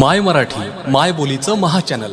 माय मराठी माय बोलीचं महा चॅनल.